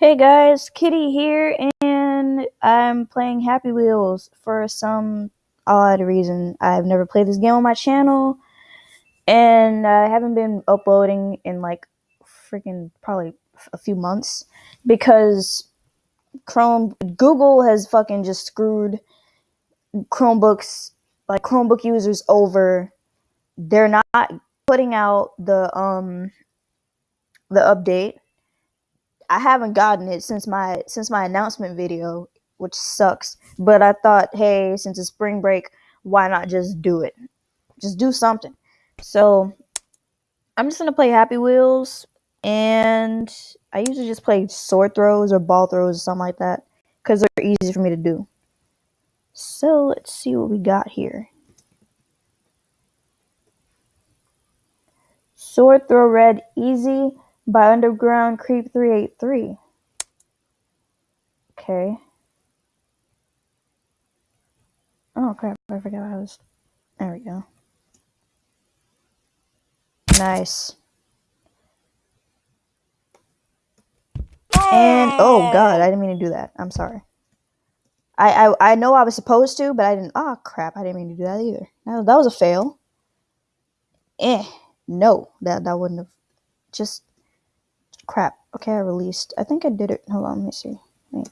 Hey guys, Kitty here, and I'm playing Happy Wheels for some odd reason. I've never played this game on my channel, and I haven't been uploading in like freaking probably a few months because Chrome, Google has fucking just screwed Chromebooks, like Chromebook users over. They're not putting out the um the update I haven't gotten it since my since my announcement video, which sucks. But I thought, hey, since it's spring break, why not just do it? Just do something. So I'm just gonna play Happy Wheels, and I usually just play sword throws or ball throws or something like that because they're easy for me to do. So let's see what we got here. Sword throw red easy by Underground Creep 383. Okay. Oh crap, I forgot I was. There we go. Nice. And oh god, I didn't mean to do that. I'm sorry. I I, I know I was supposed to, but I didn't. Oh crap, I didn't mean to do that either. That, that was a fail. Eh, no, that that wouldn't have. Just crap. Okay, I released. I think I did it. Hold on, let me see. Wait.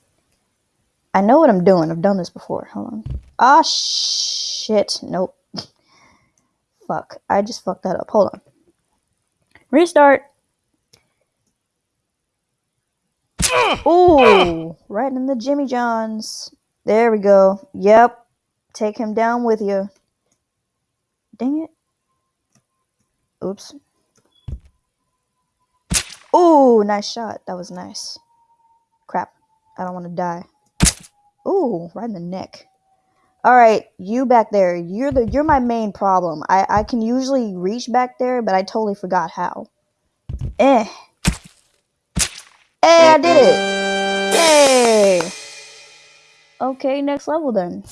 I know what I'm doing. I've done this before. Hold on. Ah, shit. Nope. Fuck. I just fucked that up. Hold on. Restart. Ooh, right in the Jimmy Johns. There we go. Yep. Take him down with you. Dang it. Oops. Ooh, nice shot. That was nice. Crap. I don't want to die. Ooh, right in the neck. All right, you back there. You're the you're my main problem. I I can usually reach back there, but I totally forgot how. Eh. Hey, I did it. Yay. Okay, next level then.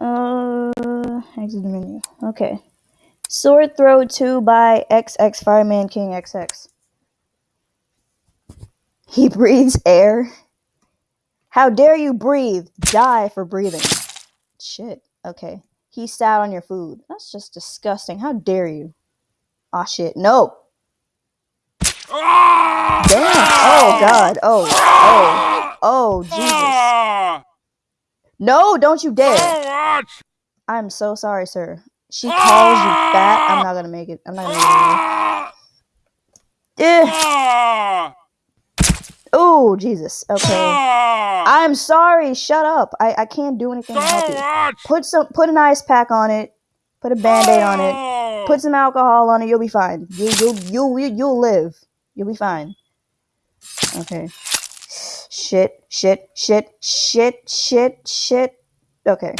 Uh, exit the menu. Okay. Sword Throw 2 by XX Fireman King XX. He breathes air. How dare you breathe? Die for breathing. Shit. Okay. He sat on your food. That's just disgusting. How dare you? Aw, oh, shit. No. Damn. Oh, God. Oh. Oh. Oh, Jesus. Ah. No, don't you dare. I'm so sorry, sir. She calls you fat. I'm not gonna make it. I'm not gonna make it. Oh, Jesus. Okay. I'm sorry. Shut up. I, I can't do anything to help you. Put some put an ice pack on it. Put a band-aid on it. Put some alcohol on it. You'll be fine. You you you you you'll live. You'll be fine. Okay. Shit, shit, shit, shit, shit, shit. Okay.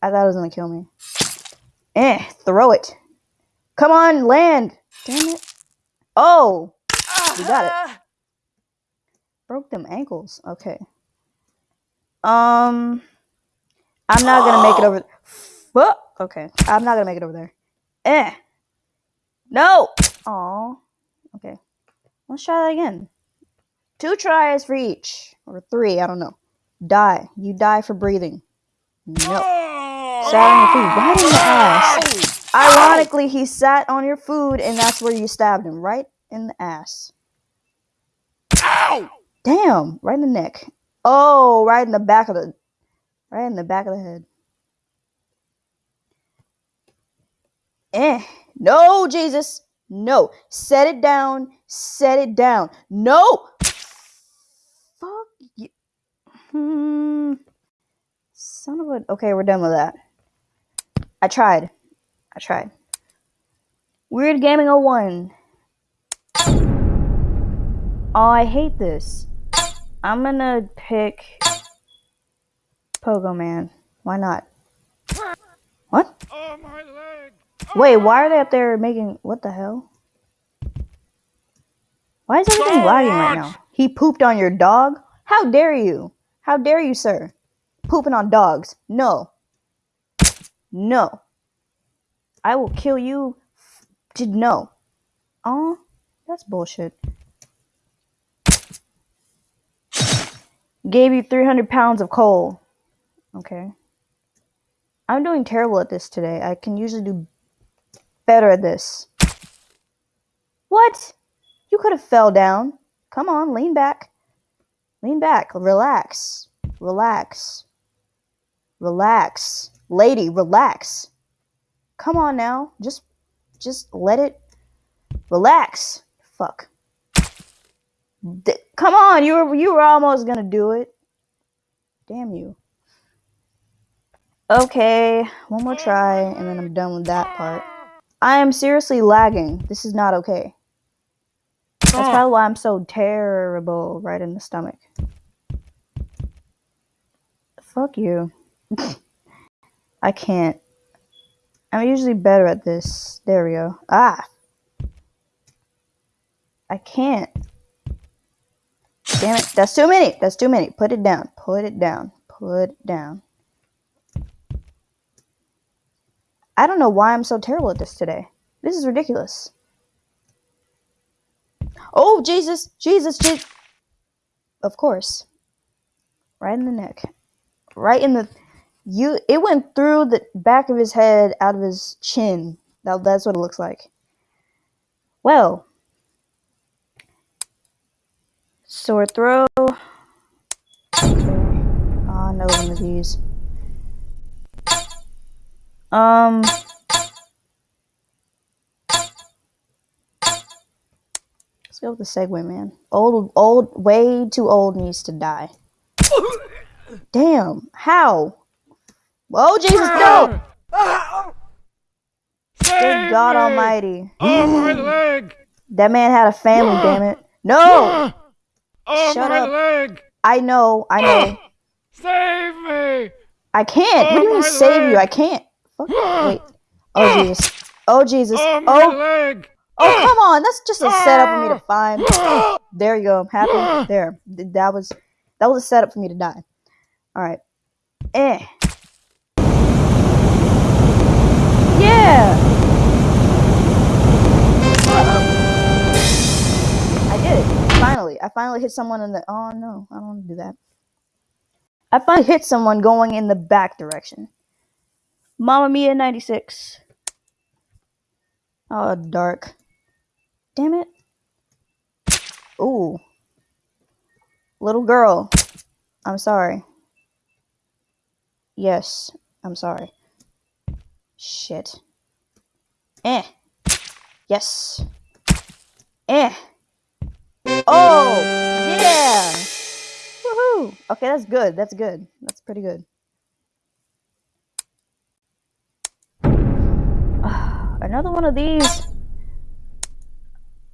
I thought it was gonna kill me. Eh, throw it. Come on, land. Damn it. Oh, we got it. Broke them ankles. Okay. Um, I'm not gonna make it over. Fuck. Okay, I'm not gonna make it over there. Eh. No. Oh. Okay. Let's try that again. Two tries for each, or three. I don't know. Die. You die for breathing. No. Sat on your food. Right in the ass. Ironically, he sat on your food, and that's where you stabbed him. Right in the ass. Ow! Damn, right in the neck. Oh, right in the back of the right in the back of the head. Eh. No, Jesus. No. Set it down. Set it down. No. Fuck you. Hmm. Son of a. Okay, we're done with that. I tried. I tried. Weird Gaming 01. Oh, I hate this. I'm gonna pick Pogo Man. Why not? What? Oh, my leg. Wait, why are they up there making... What the hell? Why is everything lagging right now? He pooped on your dog? How dare you? How dare you, sir? Pooping on dogs. No. No. I will kill you. Did no. Oh, that's bullshit. Gave you 300 pounds of coal. Okay. I'm doing terrible at this today. I can usually do better at this. What? You could have fell down. Come on, lean back. Lean back. Relax. Relax. Relax. Lady, relax. Come on now. Just just let it relax. Fuck. D- come on, you were you were almost gonna do it. Damn you. Okay, one more try, and then I'm done with that part. I am seriously lagging. This is not okay. That's probably why I'm so terrible right in the stomach. Fuck you. I can't. I'm usually better at this. There we go. Ah! I can't. Damn it. That's too many. That's too many. Put it down. Put it down. Put it down. I don't know why I'm so terrible at this today. This is ridiculous. Oh, Jesus. Jesus. Jesus. Of course. Right in the neck. Right in the. You. It went through the back of his head, out of his chin. That, that's what it looks like. Well. Sword throw. Ah, no one of these. Um. Let's go with the Segway man. Old, old, way too old needs to die. Damn, how? Oh Jesus, no! Good God! Almighty! Oh, my leg! That man had a family. Ah! Damn it! No! Ah! Oh, Shut my up. leg! I know, I ah! know. Save me! I can't. What do you Oh, mean save you? I can't. Fuck. Wait. Oh Jesus. Oh Jesus. Oh, my Oh. leg! Oh come on. That's just a setup for me to find. There you go. I'm happy. There. That was that was a setup for me to die. All right. Eh. Finally. Hit someone in the Oh no. I don't want to do that. I finally hit someone going in the back direction. Mamma Mia 96. Oh, dark. Damn it. Ooh. Little girl. I'm sorry. Yes, I'm sorry. Shit. Eh. Yes. Eh. Oh! Yeah! Woohoo! Okay, that's good. That's good. That's pretty good. Another one of these.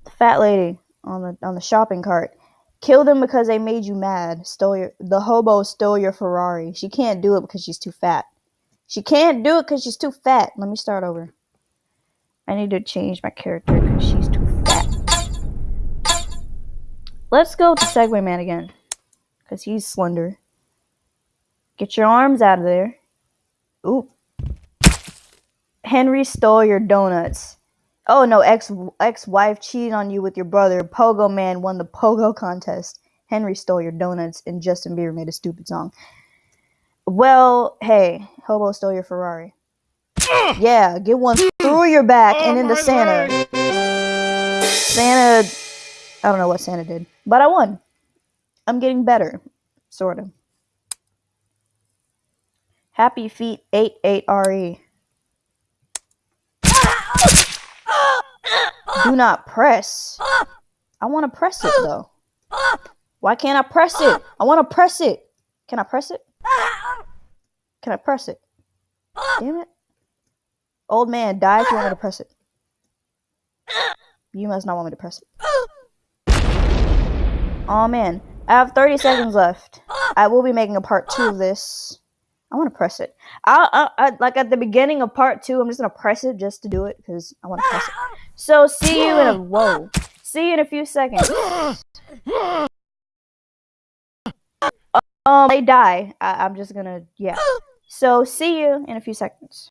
The fat lady on the on the shopping cart. Kill them because they made you mad. Stole your the hobo stole your Ferrari. She can't do it because she's too fat. She can't do it because she's too fat. Let me start over. I need to change my character because she's Let's go to Segway Man again. Because he's slender. Get your arms out of there. Ooh. Henry stole your donuts. Oh no, ex ex wife cheated on you with your brother. Pogo Man won the Pogo contest. Henry stole your donuts, and Justin Bieber made a stupid song. Well, hey, Hobo stole your Ferrari. Yeah, get one through your back and Oh, into Santa. Santa, I don't know what Santa did, but I won. I'm getting better, sort of. Happy Feet 88RE. Do not press. I want to press it though. Why can't I press it? I want to press it. Can I press it? Can I press it? Damn it. Old man, die if you want me to press it. You must not want me to press it. Oh man, I have 30 seconds left. I will be making a part two of this. I want to press it. I, I, I like at the beginning of part two. I'm just gonna press it just to do it because I want to press it. So see you in a whoa. See you in a few seconds. Um, they die. I, I'm just gonna yeah. So see you in a few seconds.